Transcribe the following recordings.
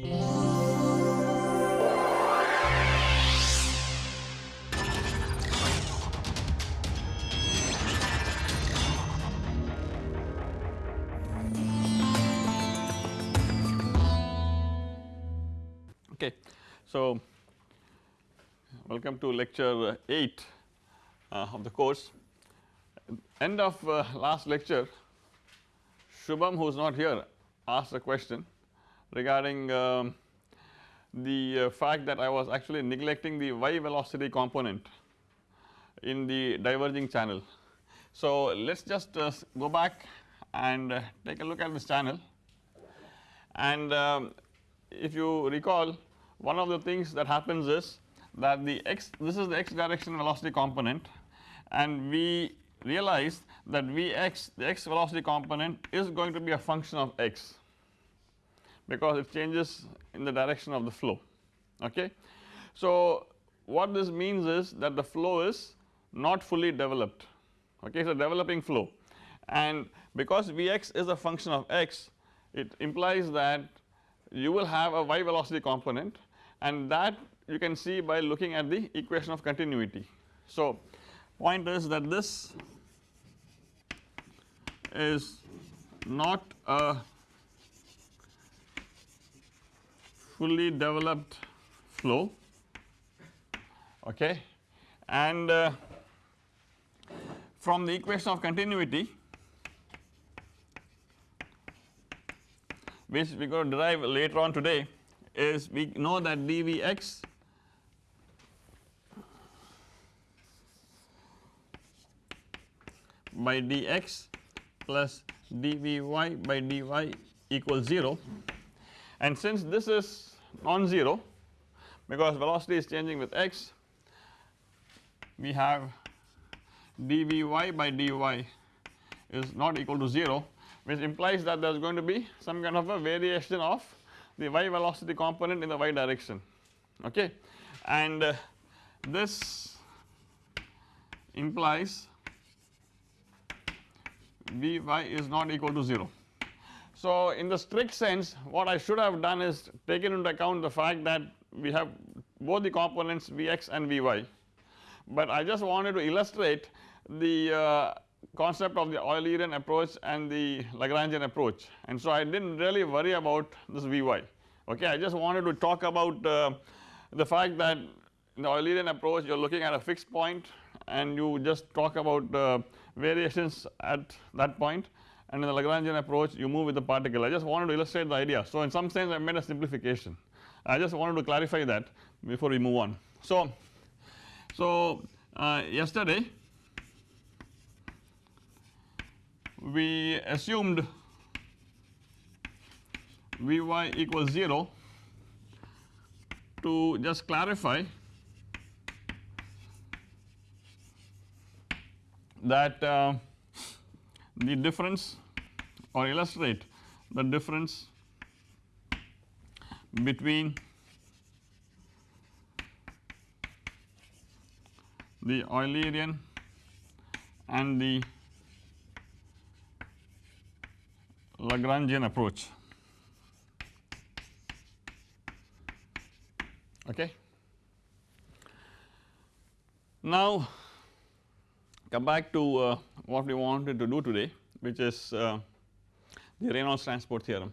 Okay. So, welcome to lecture 8 uh, of the course. End of uh, last lecture Shubham who is not here asked a question regarding um, the uh, fact that I was actually neglecting the y velocity component in the diverging channel. So, let us just uh, go back and uh, take a look at this channel. And um, if you recall one of the things that happens is that the x this is the x direction velocity component. And we realize that Vx the x velocity component is going to be a function of x because it changes in the direction of the flow okay. So what this means is that the flow is not fully developed okay it is a developing flow and because Vx is a function of x it implies that you will have a y velocity component and that you can see by looking at the equation of continuity. So point is that this is not a fully developed flow. Okay? And uh, from the equation of continuity which we are going to derive later on today is we know that dVx by dx plus dvy by dy equals 0 and since this is non-zero because velocity is changing with x we have dvy by dy is not equal to 0 which implies that there is going to be some kind of a variation of the y velocity component in the y direction okay and uh, this implies Vy is not equal to 0. So in the strict sense what I should have done is taken into account the fact that we have both the components Vx and Vy. But I just wanted to illustrate the uh, concept of the Eulerian approach and the Lagrangian approach. And so I did not really worry about this Vy. Okay I just wanted to talk about uh, the fact that in the Eulerian approach you are looking at a fixed point and you just talk about uh, variations at that point and in the Lagrangian approach you move with the particle I just wanted to illustrate the idea. So in some sense I made a simplification I just wanted to clarify that before we move on. So, so uh, yesterday we assumed Vy equals 0 to just clarify that uh, the difference or illustrate the difference between the Eulerian and the Lagrangian approach okay. Now come back to uh, what we wanted to do today which is uh, the Reynolds transport theorem.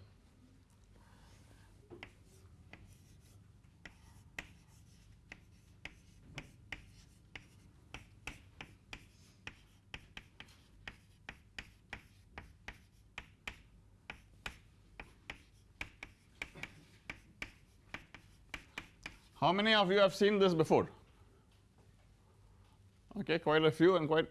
How many of you have seen this before? Okay quite a few and quite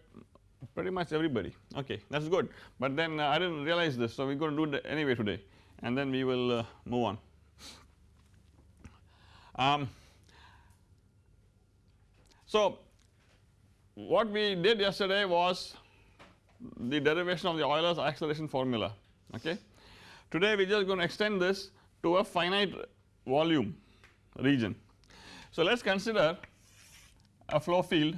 pretty much everybody okay that is good but then uh, I did not realize this so we are going to do it anyway today and then we will uh, move on. Um, so what we did yesterday was the derivation of the Euler's acceleration formula okay. Today we are just going to extend this to a finite volume region. So let us consider a flow field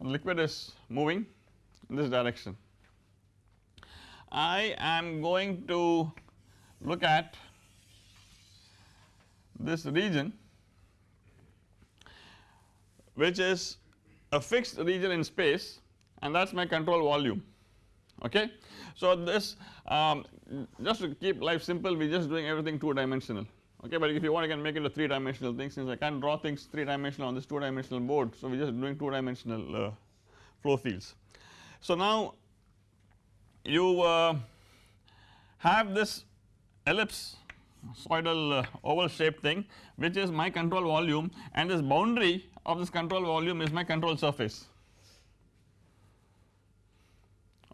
liquid is moving in this direction. I am going to look at this region which is a fixed region in space and that is my control volume okay. So this um, just to keep life simple we are just doing everything 2 dimensional okay but if you want you can make it a 3 dimensional thing since I can't draw things 3 dimensional on this 2 dimensional board so we are just doing 2 dimensional uh, flow fields. So now you uh, have this ellipse sinusoidal uh, oval shaped thing which is my control volume and this boundary of this control volume is my control surface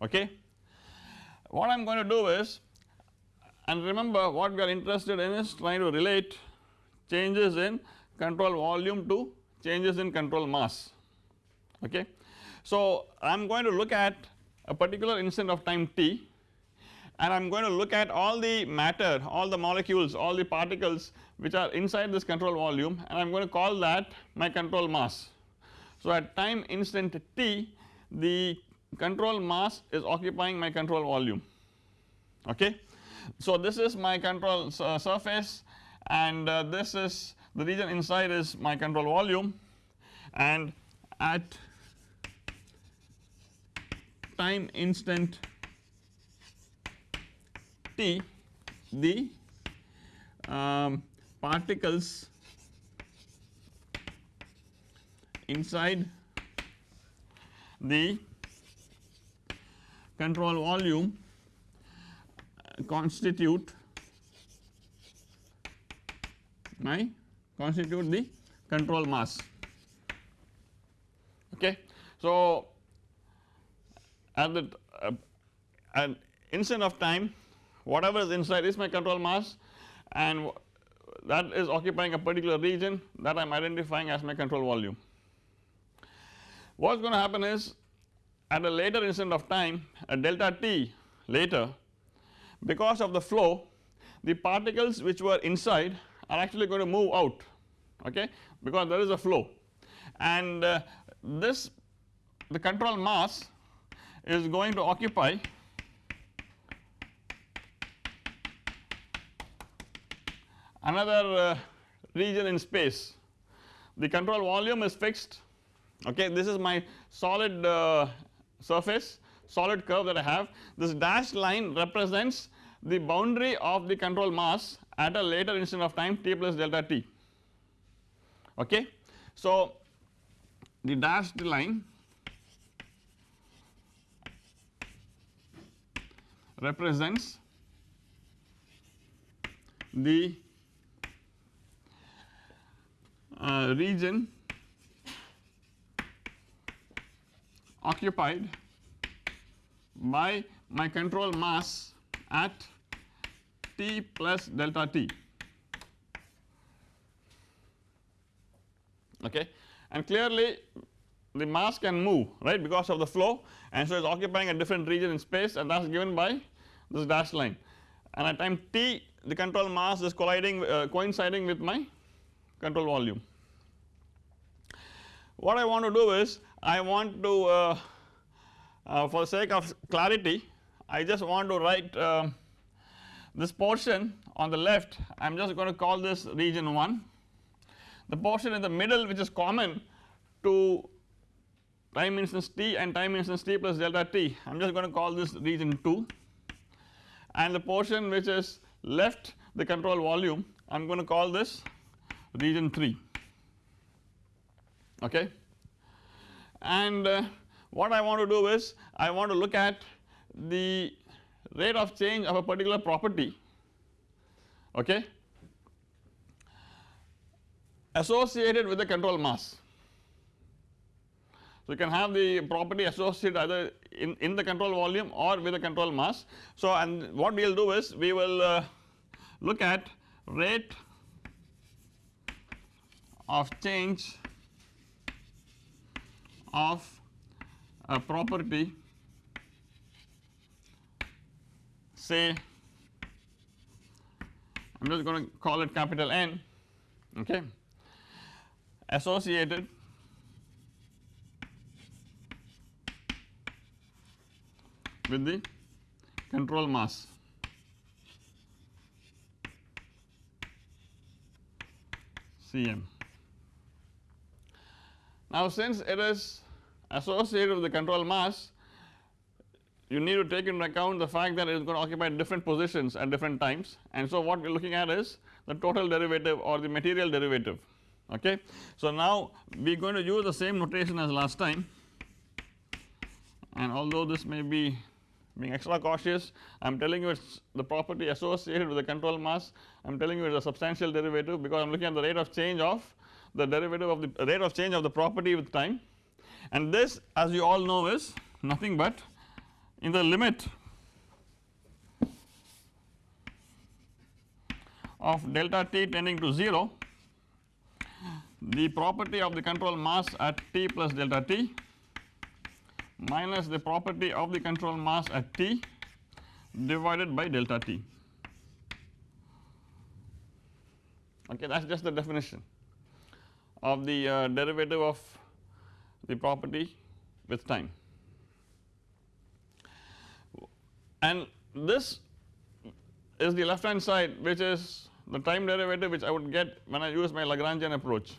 okay. What I am going to do is and remember what we are interested in is trying to relate changes in control volume to changes in control mass okay. So I am going to look at a particular instant of time t and I am going to look at all the matter all the molecules all the particles which are inside this control volume and I am going to call that my control mass. So at time instant t the control mass is occupying my control volume okay. So this is my control uh, surface and uh, this is the region inside is my control volume. And at time instant t the um, particles inside the control volume constitute my constitute the control mass okay. So at the uh, instant of time whatever is inside is my control mass and that is occupying a particular region that I am identifying as my control volume. What is going to happen is at a later instant of time a delta t later because of the flow the particles which were inside are actually going to move out okay? Because there is a flow. And uh, this the control mass is going to occupy another uh, region in space. The control volume is fixed okay? This is my solid uh, surface solid curve that I have. This dashed line represents the boundary of the control mass at a later instant of time t plus delta t okay. So the dashed line represents the uh, region occupied by my control mass at t plus delta t. Okay? And clearly the mass can move right because of the flow. And so it is occupying a different region in space and that is given by this dashed line. And at time t the control mass is colliding uh, coinciding with my control volume. What I want to do is I want to uh, uh, for the sake of clarity I just want to write uh, this portion on the left I am just going to call this region 1 the portion in the middle which is common to time instance t and time instance t plus delta t I am just going to call this region 2 and the portion which is left the control volume I am going to call this region 3 okay? And uh, what I want to do is I want to look at the rate of change of a particular property okay associated with the control mass. So you can have the property associated either in, in the control volume or with the control mass. So and what we will do is we will uh, look at rate of change of a property say I'm just going to call it capital N okay associated with the control mass Cm. Now since it is associated with the control mass you need to take into account the fact that it is going to occupy different positions at different times. And so what we are looking at is the total derivative or the material derivative. Okay. So now we are going to use the same notation as last time. And although this may be being extra cautious I am telling you it is the property associated with the control mass. I am telling you it is a substantial derivative because I am looking at the rate of change of the derivative of the rate of change of the property with time. And this as you all know is nothing but in the limit of delta t tending to 0 the property of the control mass at t plus delta t minus the property of the control mass at t divided by delta t. Okay that is just the definition of the uh, derivative of the property with time and this is the left hand side which is the time derivative which I would get when I use my Lagrangian approach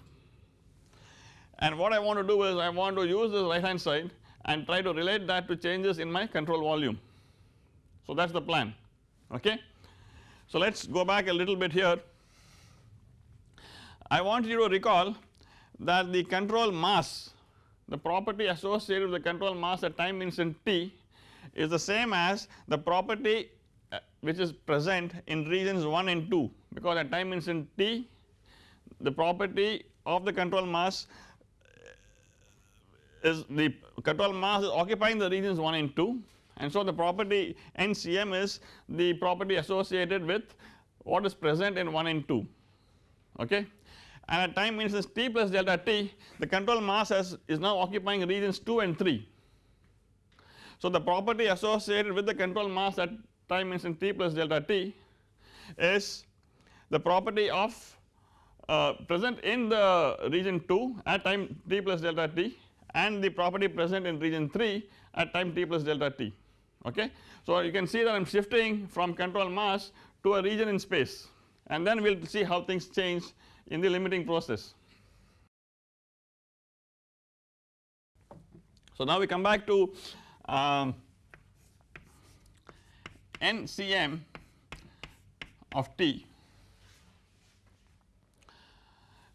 and what I want to do is I want to use this right hand side and try to relate that to changes in my control volume. So that is the plan okay. So let us go back a little bit here. I want you to recall that the control mass the property associated with the control mass at time instant t is the same as the property uh, which is present in regions 1 and 2 because at time instant t the property of the control mass is the control mass is occupying the regions 1 and 2 and so the property NCM is the property associated with what is present in 1 and 2 okay? And at time instance t plus delta t the control mass has is now occupying regions 2 and 3. So the property associated with the control mass at time instant t plus delta t is the property of uh, present in the region 2 at time t plus delta t and the property present in region 3 at time t plus delta t okay. So you can see that I am shifting from control mass to a region in space and then we will see how things change in the limiting process. So now we come back to um, NCM of T.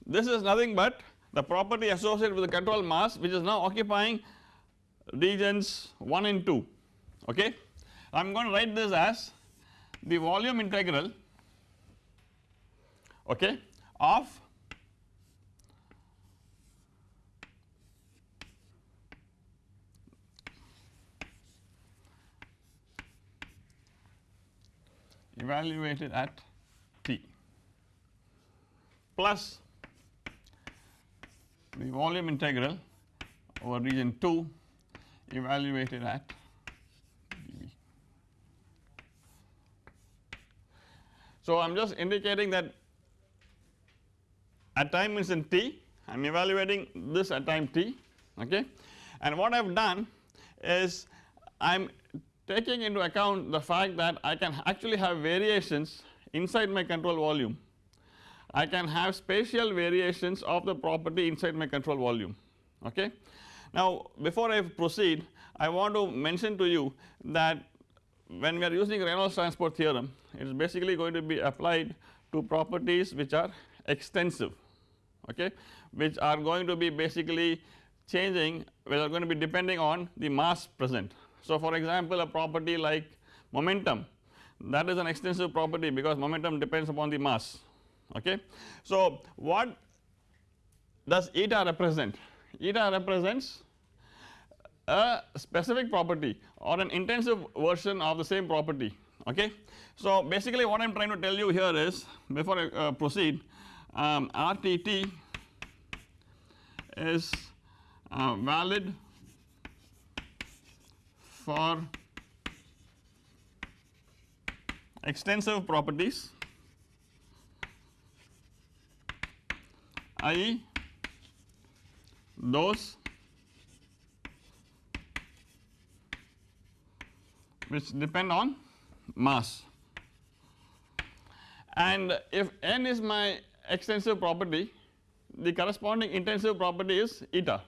This is nothing but the property associated with the control mass which is now occupying regions 1 and 2 okay. I am going to write this as the volume integral okay of evaluated at t. Plus the volume integral over region 2 evaluated at dV. So I am just indicating that at time instant t. I am evaluating this at time t okay? And what I have done is I am taking into account the fact that I can actually have variations inside my control volume I can have spatial variations of the property inside my control volume okay. Now before I proceed I want to mention to you that when we are using Reynolds transport theorem it is basically going to be applied to properties which are extensive okay which are going to be basically changing which are going to be depending on the mass present. So for example a property like momentum that is an extensive property because momentum depends upon the mass okay. So what does eta represent? Eta represents a specific property or an intensive version of the same property okay. So basically what I am trying to tell you here is before I uh, proceed um, RTT is uh, valid for extensive properties i.e. those which depend on mass and if n is my extensive property the corresponding intensive property is eta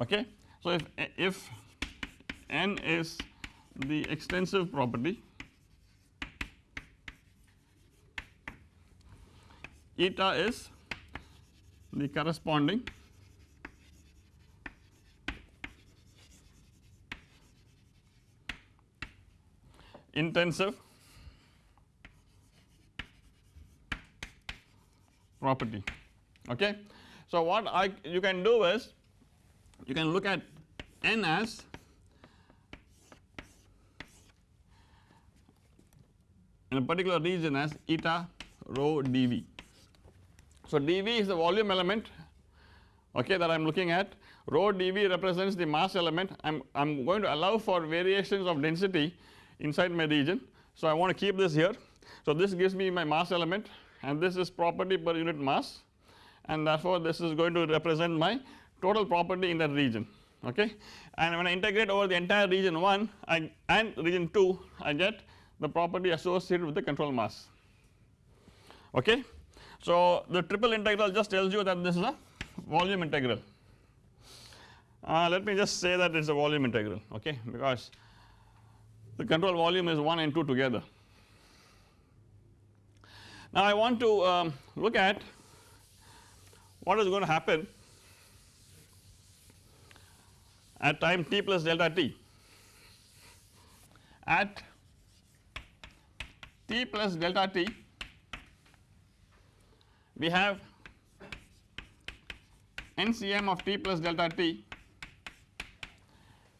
okay. So if, if n is the extensive property. Eta is the corresponding. Intensive property. Okay. So what I you can do is you can look at n as in a particular region as eta rho dV. So dV is the volume element okay that I am looking at rho dV represents the mass element I am I am going to allow for variations of density inside my region. So I want to keep this here so this gives me my mass element and this is property per unit mass and therefore this is going to represent my total property in that region okay and when I integrate over the entire region 1 I and region 2 I get the property associated with the control mass okay. So the triple integral just tells you that this is a volume integral uh, let me just say that it is a volume integral okay because the control volume is 1 and 2 together. Now I want to um, look at what is going to happen at time t plus delta t at t plus delta t. We have NCM of t plus delta t.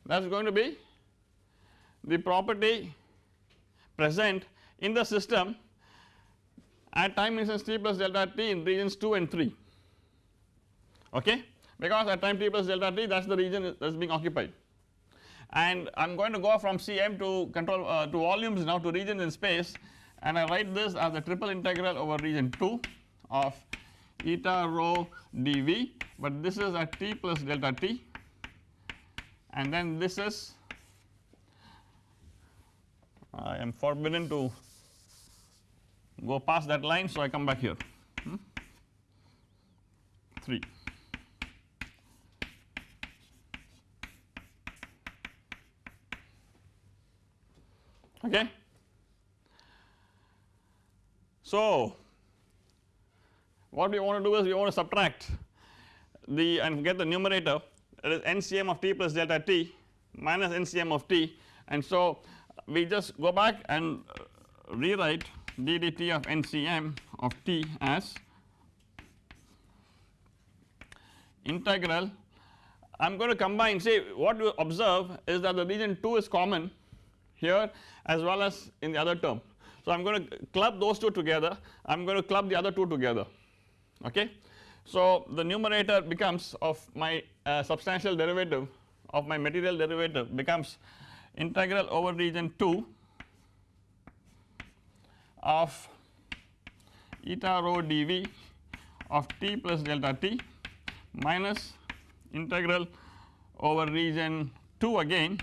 That is going to be the property present in the system at time instance t plus delta t in regions 2 and 3 okay? Because at time t plus delta t that is the region that is being occupied. And I am going to go from Cm to control uh, to volumes now to regions in space and I write this as a triple integral over region 2 of eta rho dV but this is at t plus delta t and then this is I am forbidden to go past that line so I come back here hmm? 3. Okay. So, what we want to do is we want to subtract the and get the numerator that is NCM of t plus delta t minus NCM of t and so we just go back and rewrite ddt of NCM of t as integral I am going to combine say what you observe is that the region 2 is common here as well as in the other term. So I am going to club those two together I am going to club the other two together okay. So the numerator becomes of my uh, substantial derivative of my material derivative becomes integral over region 2 of eta rho dV of t plus delta t minus integral over region 2 again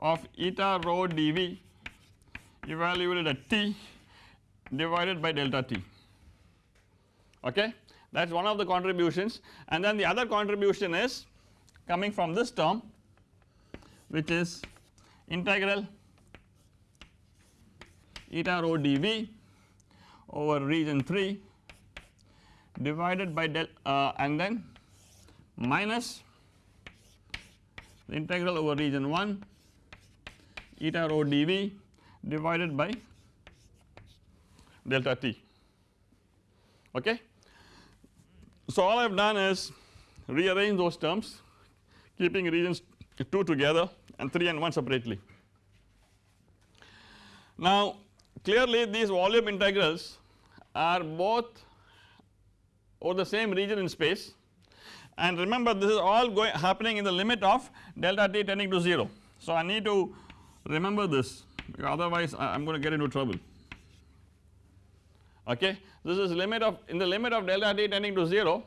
of eta rho dV evaluated at t divided by delta t. Okay? That is one of the contributions. And then the other contribution is coming from this term which is integral eta rho dV over region 3 divided by del uh, and then minus the integral over region 1 eta rho dV divided by delta t okay. So all I have done is rearrange those terms keeping regions 2 together and 3 and 1 separately. Now clearly these volume integrals are both over the same region in space and remember this is all going happening in the limit of delta t tending to 0. So I need to remember this otherwise I am going to get into trouble okay. This is limit of in the limit of delta t tending to 0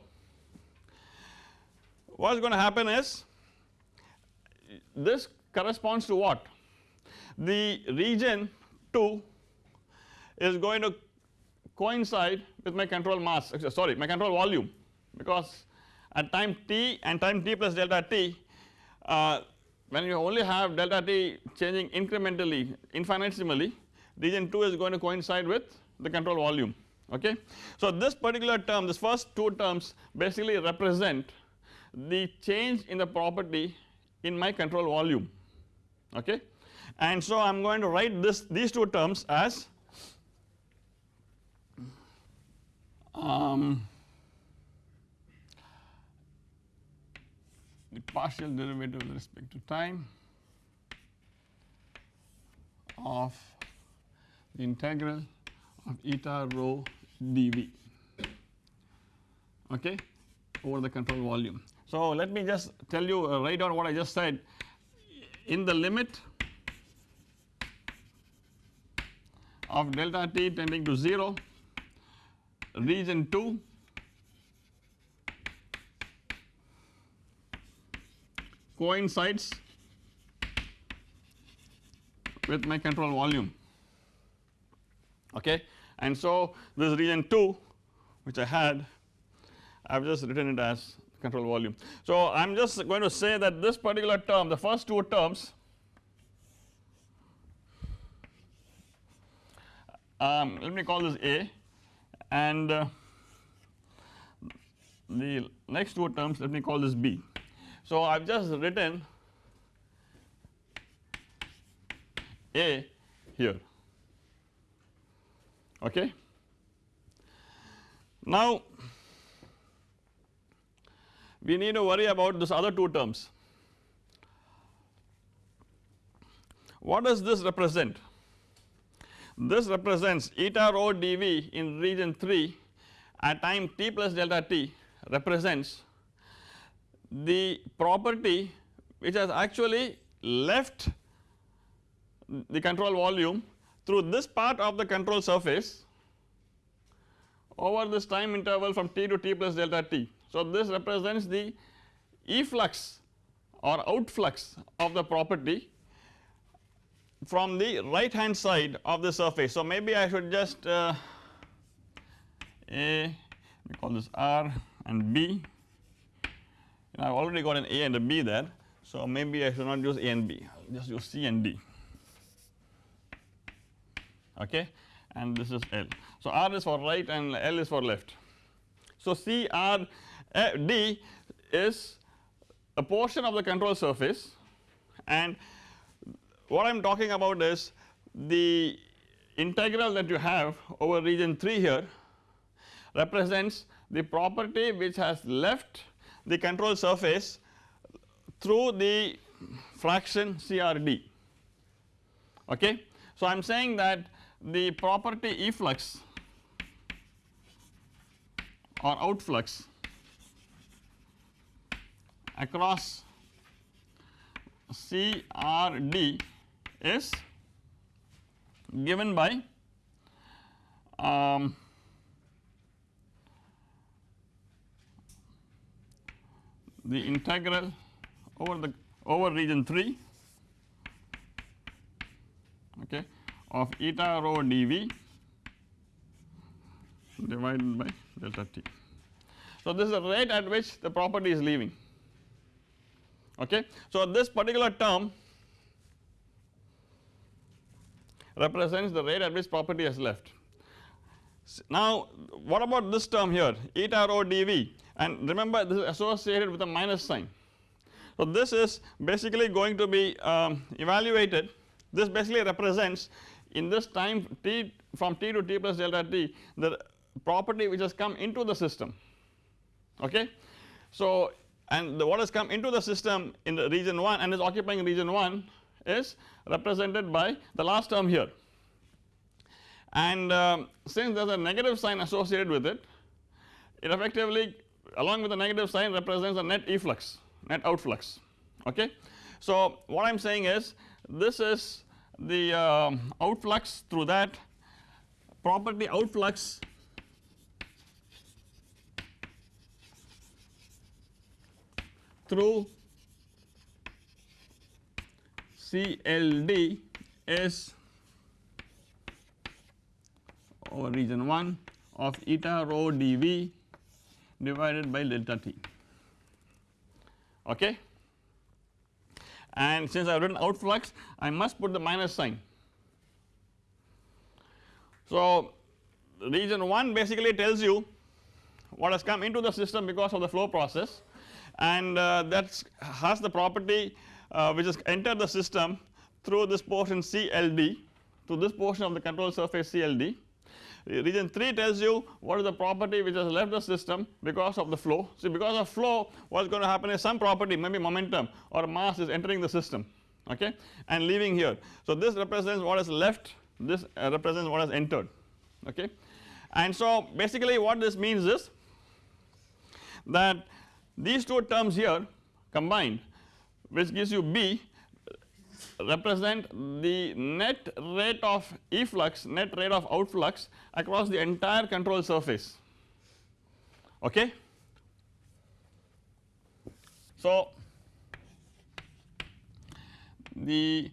what is going to happen is this corresponds to what? The region 2 is going to coincide with my control mass sorry my control volume because at time t and time t plus delta t uh, when you only have delta t changing incrementally infinitesimally region 2 is going to coincide with the control volume okay. So this particular term this first two terms basically represent the change in the property in my control volume okay and so I am going to write this these two terms as um, the partial derivative with respect to time of the integral of eta rho dv okay over the control volume. So let me just tell you uh, write down what I just said in the limit of delta t tending to 0 region 2 coincides with my control volume okay and so this region 2 which I had I have just written it as control volume. So I am just going to say that this particular term the first two terms um, let me call this A and uh, the next two terms let me call this B. So I have just written A here okay. Now we need to worry about this other two terms. What does this represent? This represents eta rho dV in region 3 at time t plus delta t represents the property which has actually left the control volume through this part of the control surface over this time interval from t to t plus delta t. So this represents the efflux or outflux of the property from the right hand side of the surface. So maybe I should just uh, A we call this R and B I have already got an A and a B there so maybe I should not use A and B I will just use C and D okay and this is L. So R is for right and L is for left. So C R uh, is a portion of the control surface and what I am talking about is the integral that you have over region 3 here represents the property which has left the control surface through the fraction CRD okay. So I am saying that the property efflux or outflux across CRD is given by um, the integral over the over region 3 okay of eta rho dv divided by delta t. So this is the rate at which the property is leaving okay. So this particular term represents the rate at which property has left. Now what about this term here? Eta rho dv and remember this is associated with a minus sign. So this is basically going to be um, evaluated. This basically represents in this time t from t to t plus delta t the property which has come into the system. Okay. So and the what has come into the system in the region 1 and is occupying region 1 is represented by the last term here and um, since there is a negative sign associated with it it effectively along with the negative sign represents a net efflux net outflux okay. So what I am saying is this is the um, outflux through that property outflux through CLD is over region 1 of eta rho dV divided by delta t okay and since I have written out flux I must put the minus sign. So region 1 basically tells you what has come into the system because of the flow process and uh, that has the property uh, which has entered the system through this portion CLD to this portion of the control surface CLD. Region 3 tells you what is the property which has left the system because of the flow. See because of flow what is going to happen is some property maybe momentum or mass is entering the system okay and leaving here. So this represents what is left this uh, represents what has entered okay and so basically what this means is that these two terms here combined which gives you B represent the net rate of efflux net rate of outflux across the entire control surface okay. So the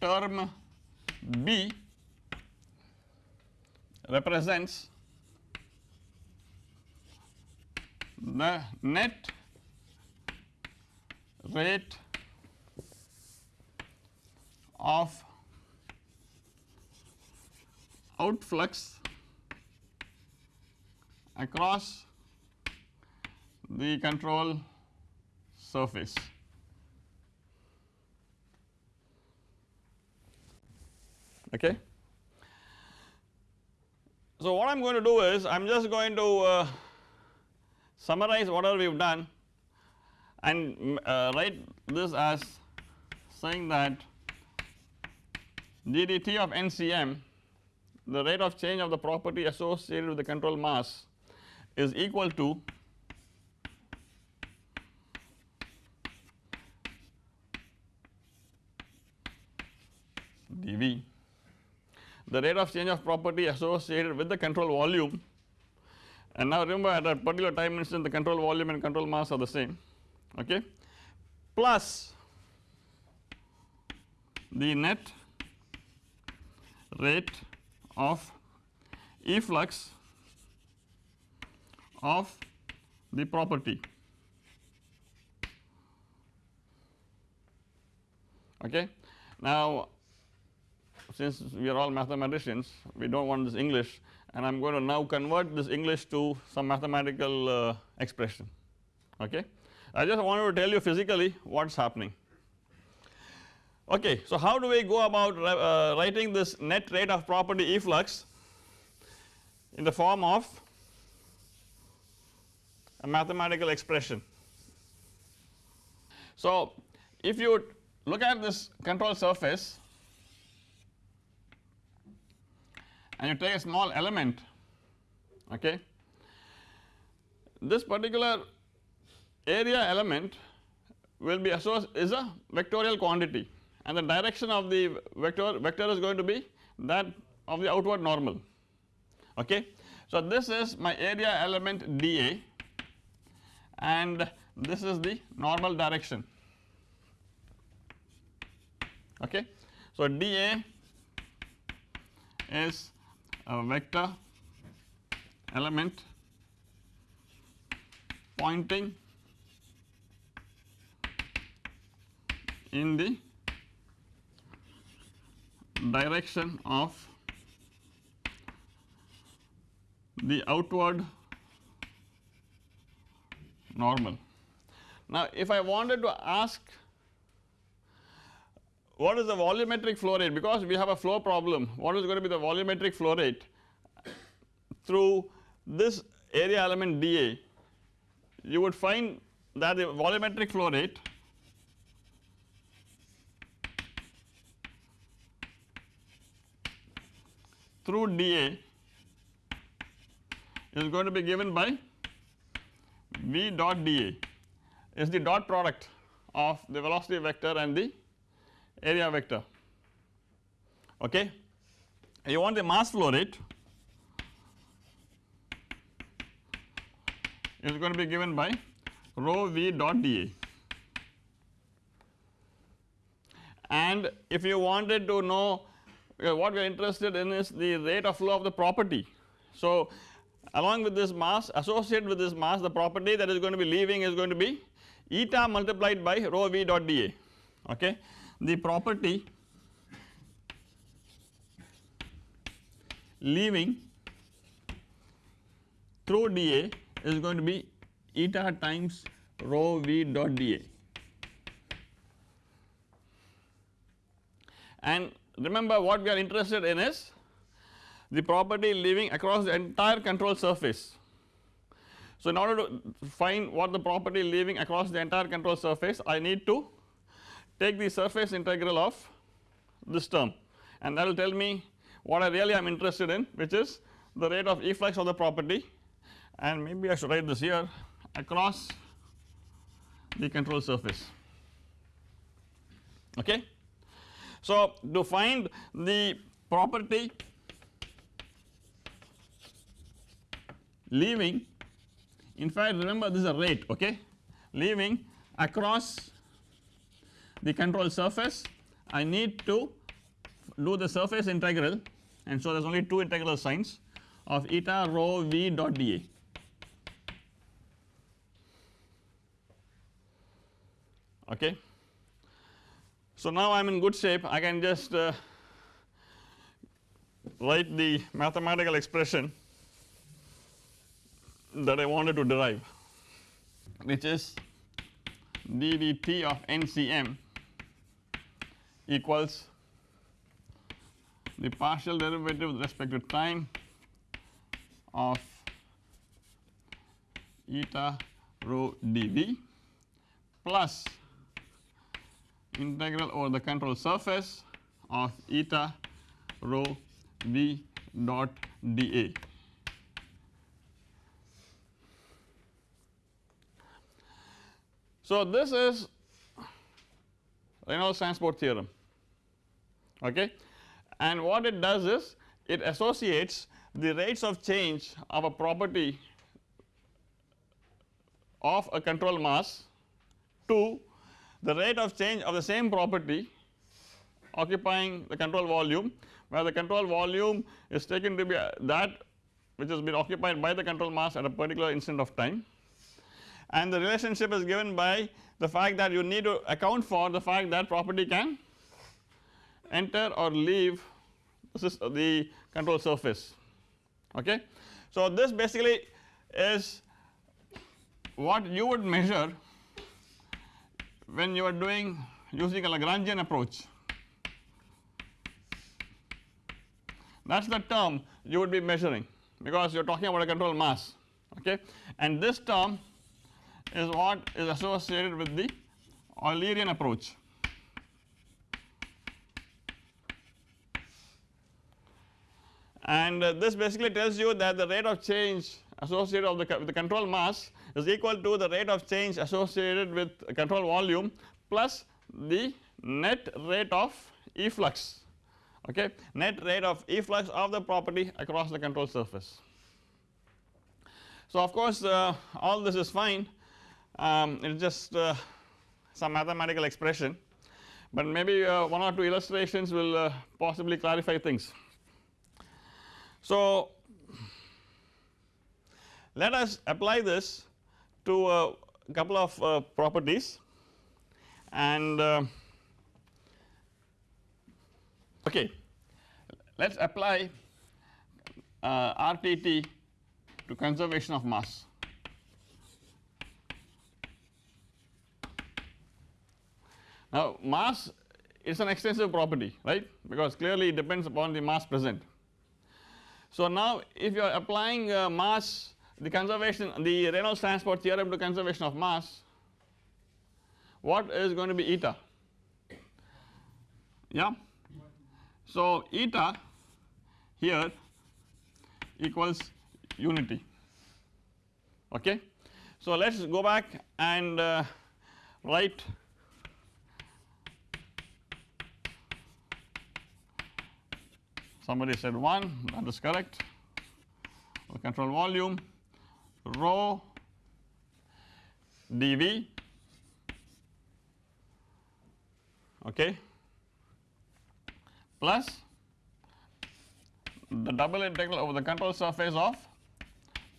term B represents the net rate of outflux across the control surface. Okay. So, what I am going to do is I am just going to uh, summarize whatever we have done and uh, write this as saying that ddt of NCM the rate of change of the property associated with the control mass is equal to dV the rate of change of property associated with the control volume and now remember at a particular time instant the control volume and control mass are the same okay? Plus the net rate of efflux of the property okay. Now since we are all mathematicians we do not want this English and I am going to now convert this English to some mathematical uh, expression okay. I just wanted to tell you physically what is happening. Okay, so how do we go about uh, writing this net rate of property efflux in the form of a mathematical expression. So if you look at this control surface and you take a small element okay this particular area element will be is a vectorial quantity and the direction of the vector vector is going to be that of the outward normal okay. So this is my area element dA and this is the normal direction okay. So dA is a vector element pointing in the direction of the outward normal. Now if I wanted to ask what is the volumetric flow rate? Because we have a flow problem. What is going to be the volumetric flow rate through this area element dA you would find that the volumetric flow rate through dA is going to be given by V dot dA is the dot product of the velocity vector and the area vector okay. You want the mass flow rate is going to be given by rho V dot dA and if you wanted to know what we are interested in is the rate of flow of the property. So along with this mass associated with this mass the property that is going to be leaving is going to be eta multiplied by rho v dot dA okay. The property leaving through dA is going to be eta times rho v dot dA and remember what we are interested in is the property leaving across the entire control surface. So, in order to find what the property leaving across the entire control surface I need to take the surface integral of this term and that will tell me what I really am interested in which is the rate of efflux of the property and maybe I should write this here across the control surface okay. So, to find the property leaving in fact remember this is a rate okay leaving across the control surface I need to do the surface integral and so there is only two integral signs of eta rho v dot dA. Okay. So, now I am in good shape. I can just uh, write the mathematical expression that I wanted to derive which is ddt of NCM equals the partial derivative with respect to time of eta rho dV plus integral over the control surface of eta rho v dot dA. So, this is Reynolds transport theorem okay and what it does is it associates the rates of change of a property of a control mass to the rate of change of the same property occupying the control volume where the control volume is taken to be uh, that which has been occupied by the control mass at a particular instant of time and the relationship is given by the fact that you need to account for the fact that property can enter or leave the uh, control surface okay. So, this basically is what you would measure when you are doing using a Lagrangian approach that is the term you would be measuring because you are talking about a control mass okay and this term is what is associated with the Eulerian approach. And this basically tells you that the rate of change associated of the, the control mass is equal to the rate of change associated with control volume plus the net rate of efflux okay net rate of efflux of the property across the control surface. So, of course, uh, all this is fine um, it is just uh, some mathematical expression, but maybe uh, one or two illustrations will uh, possibly clarify things. So, let us apply this to a couple of uh, properties and uh, okay let us apply uh, RTT to conservation of mass. Now mass is an extensive property right because clearly it depends upon the mass present. So now if you are applying uh, mass the conservation the Reynolds transport theorem to conservation of mass what is going to be eta yeah. So eta here equals unity okay. So let us go back and uh, write somebody said 1 that is correct control volume rho dV okay plus. The double integral over the control surface of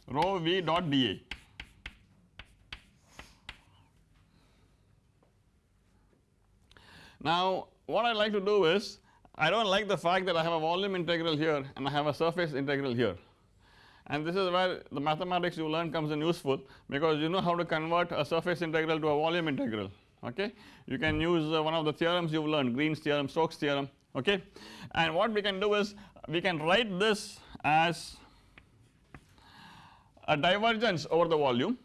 rho v dot dA. Now what I like to do is I do not like the fact that I have a volume integral here and I have a surface integral here and this is where the mathematics you learn comes in useful because you know how to convert a surface integral to a volume integral okay. You can use uh, one of the theorems you have learned Green's theorem, Stokes theorem okay and what we can do is we can write this as a divergence over the volume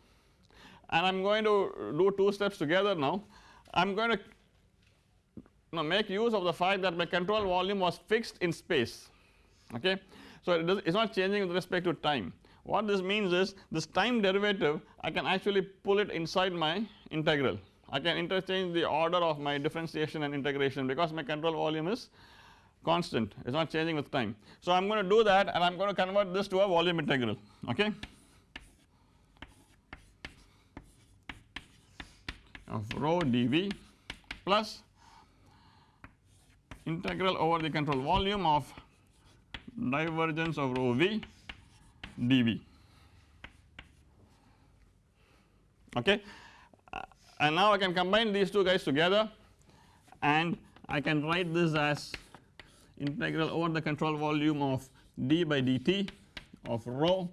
and I am going to do two steps together now. I am going to now make use of the fact that my control volume was fixed in space okay. So it is not changing with respect to time. What this means is this time derivative I can actually pull it inside my integral. I can interchange the order of my differentiation and integration because my control volume is constant it is not changing with time. So I am going to do that and I am going to convert this to a volume integral okay. of rho dV plus integral over the control volume of divergence of rho v. dV okay? And now I can combine these two guys together and I can write this as integral over the control volume of d by dt of rho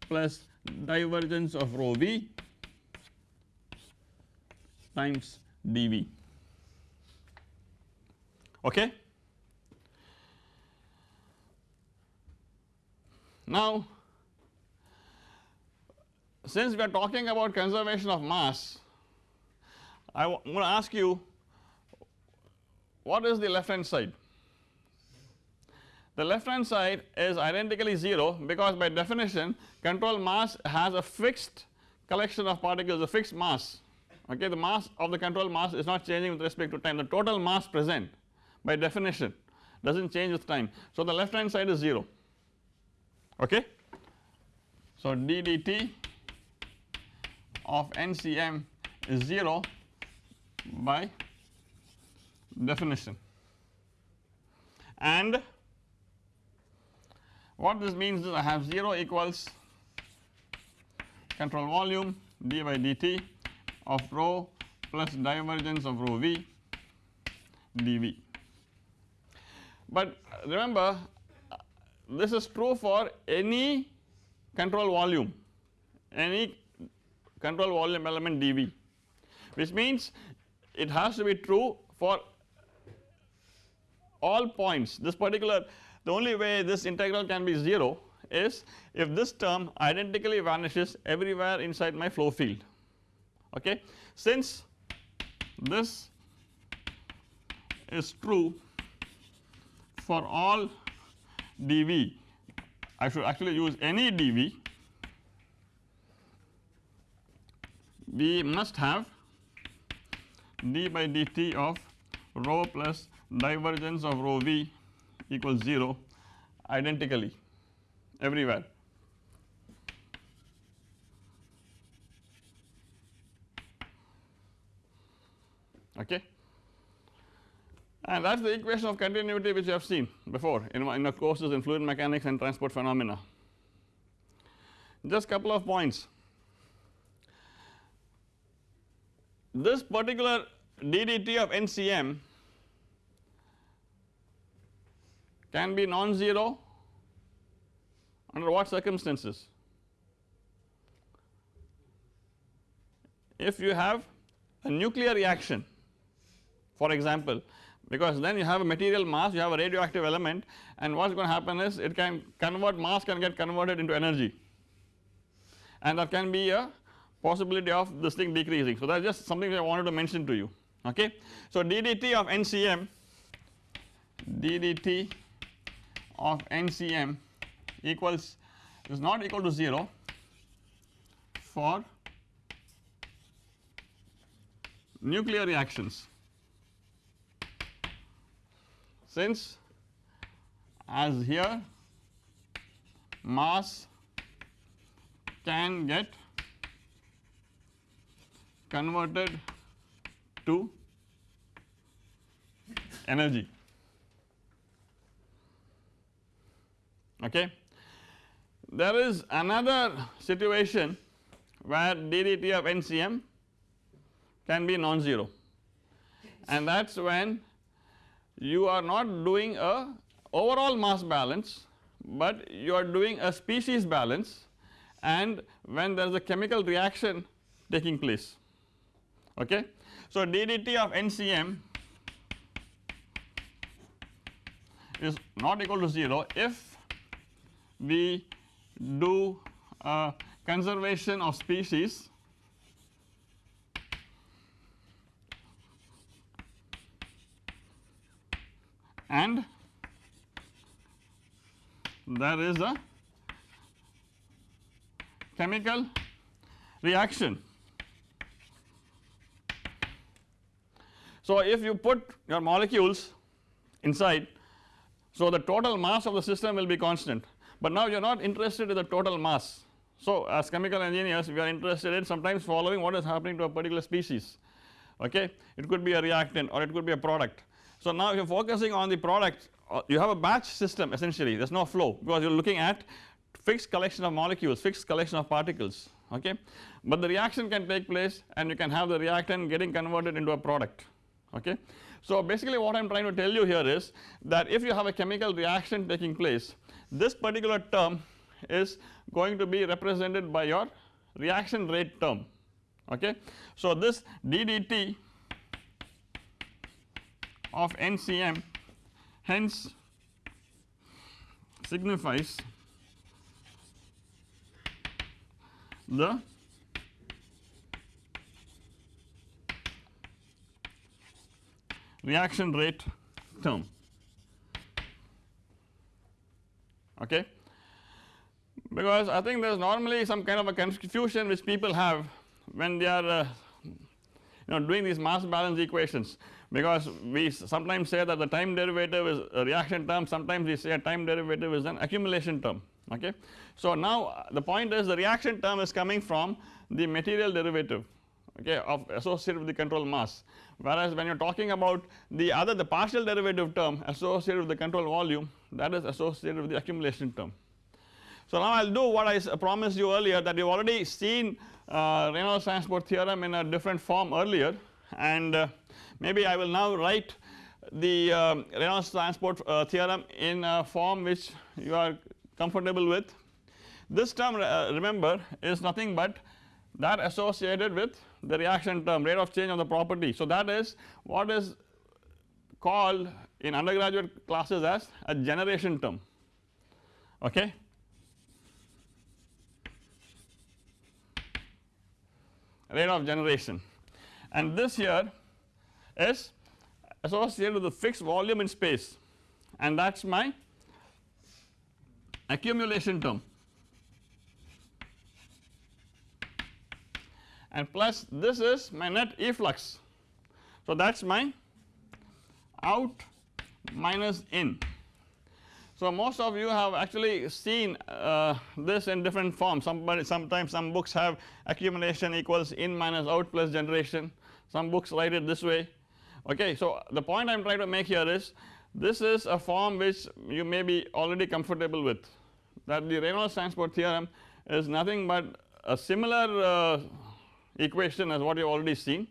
plus divergence of rho v times dV okay. Now since we are talking about conservation of mass I am going to ask you what is the left hand side? The left hand side is identically 0 because by definition control mass has a fixed collection of particles a fixed mass. Okay the mass of the control mass is not changing with respect to time. The total mass present by definition does not change with time. So the left hand side is 0 okay. So d dt of NCM is 0 by definition and what this means is I have 0 equals control volume d by dt of rho plus divergence of rho v dV. But remember this is true for any control volume any control volume element dV which means it has to be true for all points this particular the only way this integral can be 0 is if this term identically vanishes everywhere inside my flow field okay. Since this is true for all dV I should actually use any dV we must have d by dt of rho plus divergence of rho v equals 0 identically everywhere. Okay and that is the equation of continuity which you have seen before in, in the courses in fluid mechanics and transport phenomena. Just a couple of points. This particular ddt of NCM can be non-zero under what circumstances? If you have a nuclear reaction for example because then you have a material mass you have a radioactive element and what is going to happen is it can convert mass can get converted into energy and that can be a possibility of this thing decreasing. So that is just something I wanted to mention to you okay. So ddt of NCM ddt of NCM equals is not equal to 0 for nuclear reactions since as here mass can get converted to energy okay. there is another situation where ddt of NCM can be non-zero and that is when you are not doing a overall mass balance, but you are doing a species balance and when there is a chemical reaction taking place okay. So ddt of NCM is not equal to 0 if we do conservation of species and there is a chemical reaction. So, if you put your molecules inside, so the total mass of the system will be constant, but now you are not interested in the total mass. So, as chemical engineers we are interested in sometimes following what is happening to a particular species okay it could be a reactant or it could be a product so now if you are focusing on the product uh, you have a batch system essentially there is no flow because you are looking at fixed collection of molecules fixed collection of particles okay but the reaction can take place and you can have the reactant getting converted into a product okay. So basically what I am trying to tell you here is that if you have a chemical reaction taking place this particular term is going to be represented by your reaction rate term okay. So this ddt of NCM hence signifies the reaction rate term. Okay? Because I think there is normally some kind of a confusion which people have when they are uh, you know doing these mass balance equations because we sometimes say that the time derivative is a reaction term sometimes we say a time derivative is an accumulation term okay. So now the point is the reaction term is coming from the material derivative okay of associated with the control mass whereas when you are talking about the other the partial derivative term associated with the control volume that is associated with the accumulation term. So now I will do what I promised you earlier that you have already seen uh, Reynolds transport theorem in a different form earlier and uh, maybe I will now write the um, Reynolds transport uh, theorem in a form which you are comfortable with. This term uh, remember is nothing but that associated with the reaction term rate of change of the property. So that is what is called in undergraduate classes as a generation term okay. rate of generation and this here is associated with the fixed volume in space. And that is my accumulation term. And plus this is my net efflux. So that is my out minus in. So most of you have actually seen uh, this in different forms. Somebody sometimes some books have accumulation equals in minus out plus generation. Some books write it this way okay. So the point I am trying to make here is this is a form which you may be already comfortable with. That the Reynolds transport theorem is nothing but a similar uh, equation as what you have already seen.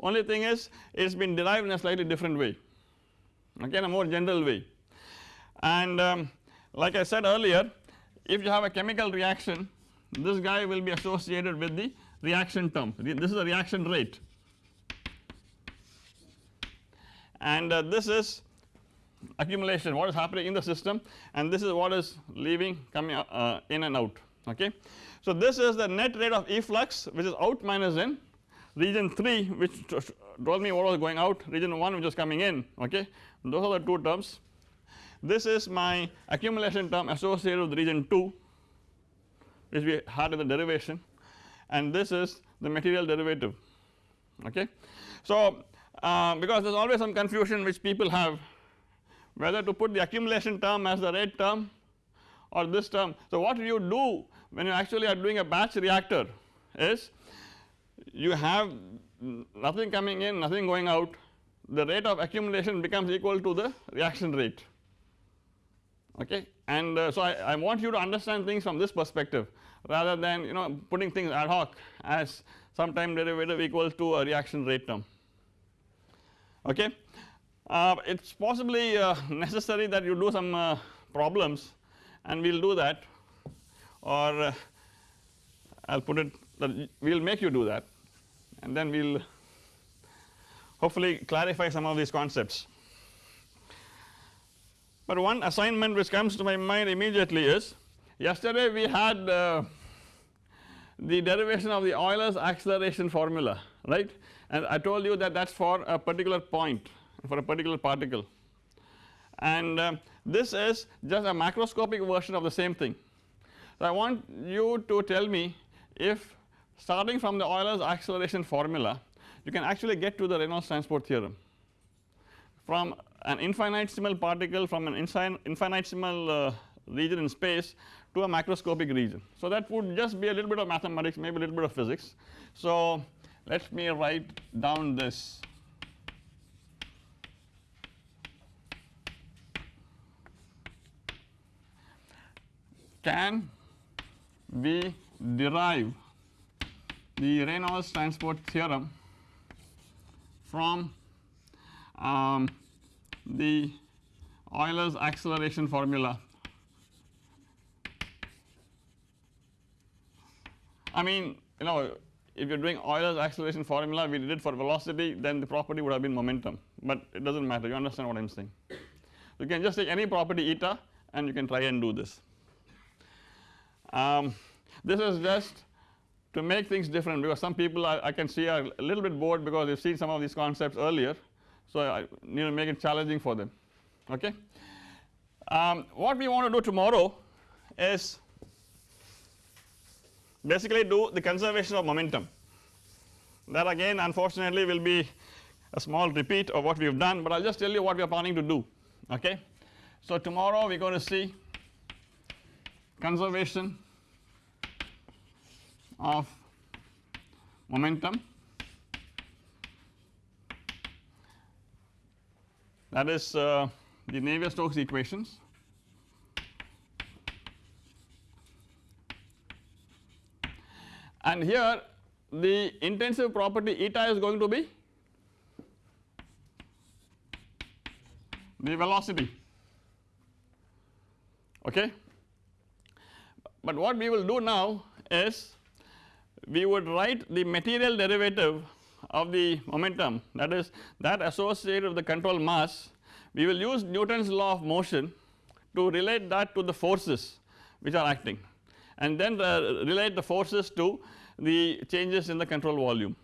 Only thing is it has been derived in a slightly different way. Okay in a more general way. And um, like I said earlier if you have a chemical reaction this guy will be associated with the reaction term. This is the reaction rate and uh, this is accumulation. What is happening in the system? And this is what is leaving coming uh, in and out. Okay. So this is the net rate of efflux which is out minus in region 3 which told me what was going out. Region 1 which was coming in. Okay? Those are the two terms. This is my accumulation term associated with region 2 which we had in the derivation. And this is the material derivative. Okay. So uh, because there is always some confusion which people have whether to put the accumulation term as the rate term or this term. So what you do when you actually are doing a batch reactor is you have nothing coming in nothing going out. The rate of accumulation becomes equal to the reaction rate. Okay? And uh, so I, I want you to understand things from this perspective rather than you know putting things ad hoc as some time derivative equal to a reaction rate term okay. Uh, it is possibly uh, necessary that you do some uh, problems and we will do that or uh, I will put it we will make you do that and then we will hopefully clarify some of these concepts. But one assignment which comes to my mind immediately is yesterday we had uh, the derivation of the Euler's acceleration formula right and I told you that that is for a particular point for a particular particle and uh, this is just a macroscopic version of the same thing. So I want you to tell me if starting from the Euler's acceleration formula you can actually get to the Reynolds transport theorem from an infinitesimal particle from an infinitesimal uh, region in space to a macroscopic region. So that would just be a little bit of mathematics maybe a little bit of physics. So let me write down this can we derive the Reynolds transport theorem from um, the Euler's acceleration formula. I mean you know if you are doing Euler's acceleration formula we did it for velocity then the property would have been momentum but it does not matter you understand what I am saying. You can just take any property eta and you can try and do this. Um, this is just to make things different because some people I, can see are a little bit bored because they have seen some of these concepts earlier so I need to make it challenging for them okay. Um, what we want to do tomorrow is basically do the conservation of momentum. That again unfortunately will be a small repeat of what we have done but I will just tell you what we are planning to do okay. So tomorrow we are going to see conservation of momentum. That is uh, the Navier-Stokes equations and here the intensive property eta is going to be the velocity. Okay? But what we will do now is we would write the material derivative of the momentum. That is that associated with the control mass we will use Newton's law of motion to relate that to the forces which are acting and then the relate the forces to the changes in the control volume